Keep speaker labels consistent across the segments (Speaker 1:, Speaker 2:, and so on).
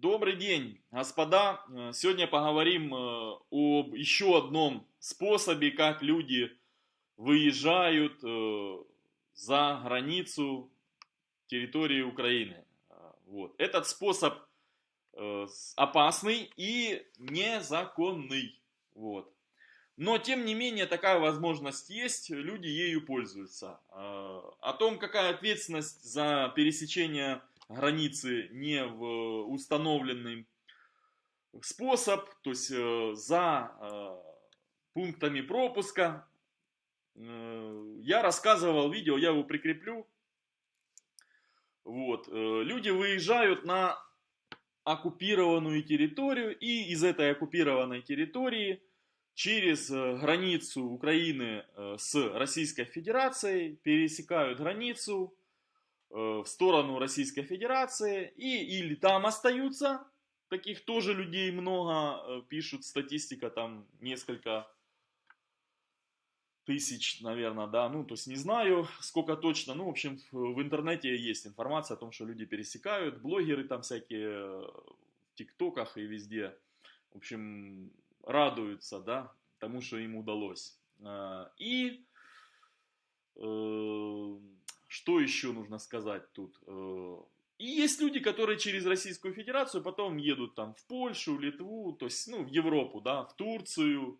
Speaker 1: Добрый день, господа. Э, сегодня поговорим э, об еще одном способе, как люди выезжают э, за границу территории Украины. Вот. Этот способ опасный и незаконный. Вот. Но, тем не менее, такая возможность есть, люди ею пользуются. О том, какая ответственность за пересечение границы не в установленный способ, то есть э, за э, пунктами пропуска. Э, я рассказывал видео, я его прикреплю. Вот. Люди выезжают на оккупированную территорию и из этой оккупированной территории через границу Украины с Российской Федерацией пересекают границу Э, в сторону Российской Федерации и или там остаются, таких тоже людей много, э, пишут статистика там несколько тысяч, наверное, да, ну, то есть не знаю, сколько точно, ну, в общем, в интернете есть информация о том, что люди пересекают, блогеры там всякие э, в ТикТоках и везде, в общем, радуются, да, тому, что им удалось. И что еще нужно сказать тут? Э, и есть люди, которые через Российскую Федерацию потом едут там в Польшу, Литву, то есть ну, в Европу, да, в Турцию.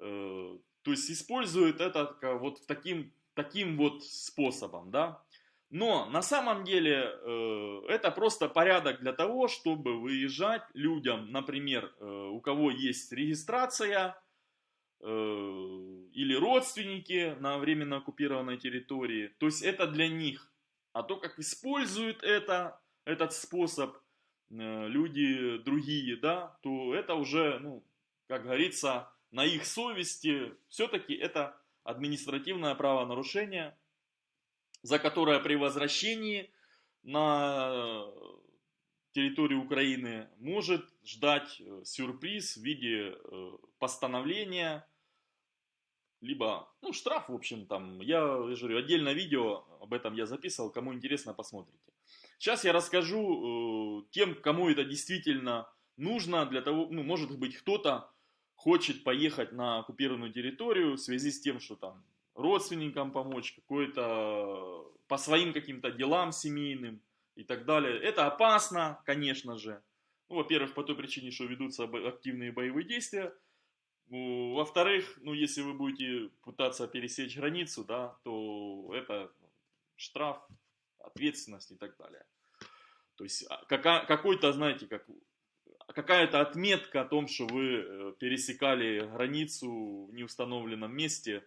Speaker 1: Э, то есть используют это вот таким, таким вот способом, да. Но на самом деле э, это просто порядок для того, чтобы выезжать людям, например, у кого есть регистрация, Э, или родственники на временно оккупированной территории. То есть это для них. А то, как используют это, этот способ э, люди другие, да, то это уже, ну, как говорится, на их совести. Все-таки это административное правонарушение, за которое при возвращении на территорию Украины может ждать э, сюрприз в виде э, постановления, либо, ну, штраф, в общем, там, я, я говорю, отдельное видео об этом я записывал, кому интересно, посмотрите. Сейчас я расскажу э, тем, кому это действительно нужно, для того, ну, может быть, кто-то хочет поехать на оккупированную территорию в связи с тем, что там родственникам помочь, какой-то по своим каким-то делам семейным, и так далее. Это опасно, конечно же. Ну, во-первых, по той причине, что ведутся активные боевые действия. Ну, во-вторых, ну, если вы будете пытаться пересечь границу, да, то это штраф, ответственность и так далее. То есть а, какой-то, знаете, как, какая-то отметка о том, что вы э, пересекали границу в неустановленном месте,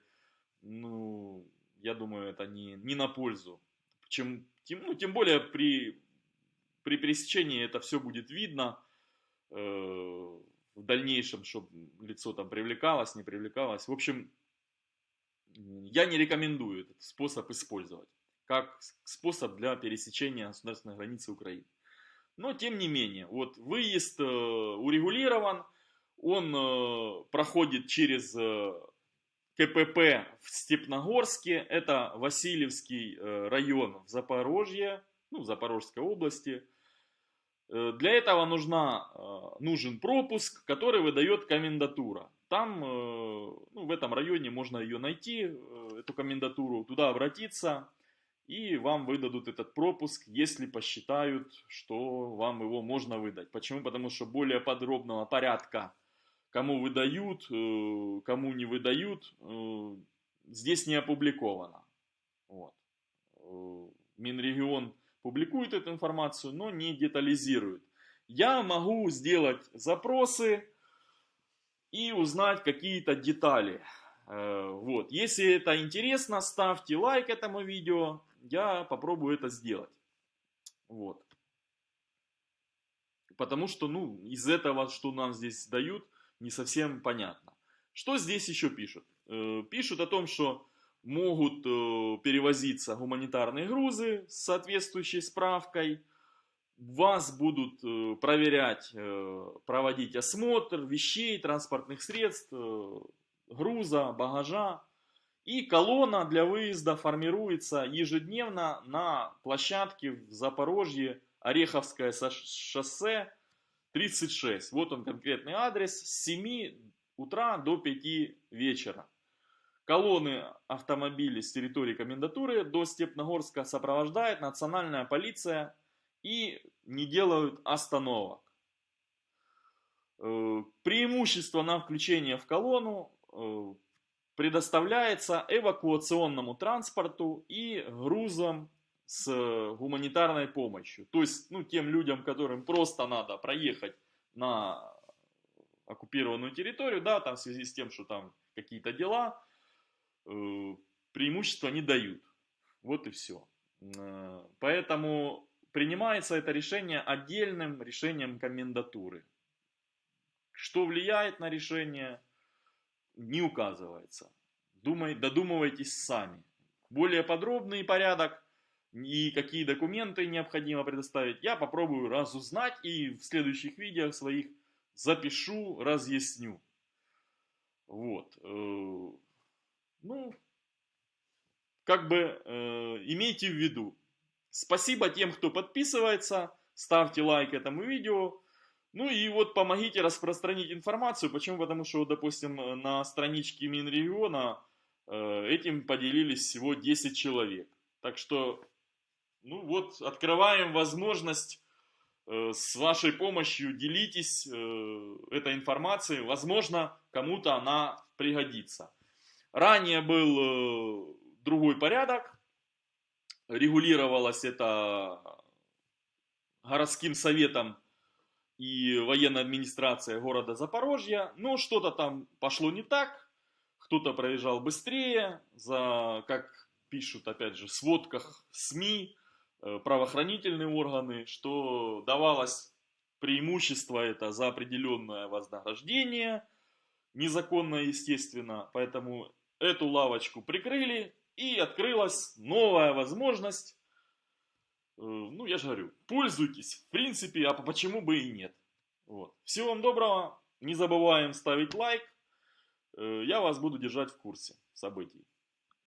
Speaker 1: ну, я думаю, это не, не на пользу. Чем, тем, ну, тем более при, при пересечении это все будет видно э, в дальнейшем, чтобы лицо там привлекалось, не привлекалось. В общем, я не рекомендую этот способ использовать как способ для пересечения государственной границы Украины. Но тем не менее, вот выезд э, урегулирован, он э, проходит через э, КПП в Степногорске, это Васильевский район в Запорожье, ну, в Запорожской области. Э, для этого нужна, э, нужен пропуск, который выдает комендатура. Там, ну, в этом районе можно ее найти, эту комендатуру, туда обратиться, и вам выдадут этот пропуск, если посчитают, что вам его можно выдать. Почему? Потому что более подробного порядка кому выдают, э, кому не выдают, э, здесь не опубликовано. Вот. Э, Минрегион публикует эту информацию, но не детализирует. Я могу сделать запросы и узнать какие-то детали. Вот. Если это интересно, ставьте лайк этому видео, я попробую это сделать. Вот. Потому что, ну, из этого, что нам здесь дают, не совсем понятно. Что здесь еще пишут? Э, пишут о том, что могут э, перевозиться гуманитарные грузы с соответствующей справкой, вас будут э, проверять, проводить осмотр вещей, транспортных средств, груза, багажа. И колонна для выезда формируется ежедневно на площадке в Запорожье, Ореховское шоссе, 36. Вот он конкретный адрес. С 7 утра до 5 вечера. Колонны автомобилей с территории комендатуры до Степногорска сопровождает национальная полиция и не делают остановок. Э, преимущество на включение в колонну э, предоставляется эвакуационному транспорту и грузам с гуманитарной помощью. То есть, ну, тем людям, которым просто надо проехать на оккупированную территорию, да, там в связи с тем, что там какие-то дела, преимущества не дают. Вот и все. Э, поэтому принимается это решение отдельным решением комендатуры. Что влияет на решение, не указывается. Думай, додумывайтесь сами. Более подробный порядок и какие документы необходимо предоставить, я попробую разузнать и в следующих видео своих запишу, разъясню. Вот. Ну, как бы э, имейте в виду. Спасибо тем, кто подписывается, ставьте лайк этому видео. Ну и вот помогите распространить информацию. Почему? Потому что, допустим, на страничке Минрегиона э, этим поделились всего 10 человек. Так что ну вот, открываем возможность э, с вашей помощью делитесь э, этой информацией. Возможно, кому-то она пригодится. Ранее был э, другой порядок. Регулировалось это городским советом и военной администрацией города Запорожья. Но что-то там пошло не так. Кто-то проезжал быстрее, за, как пишут, опять же, в сводках СМИ, Э, правоохранительные органы, что давалось преимущество это за определенное вознаграждение, незаконное, естественно, поэтому эту лавочку прикрыли и открылась новая возможность, э, ну я же говорю, пользуйтесь, в принципе, а почему бы и нет. Вот. Всего вам доброго, не забываем ставить лайк, э, я вас буду держать в курсе событий.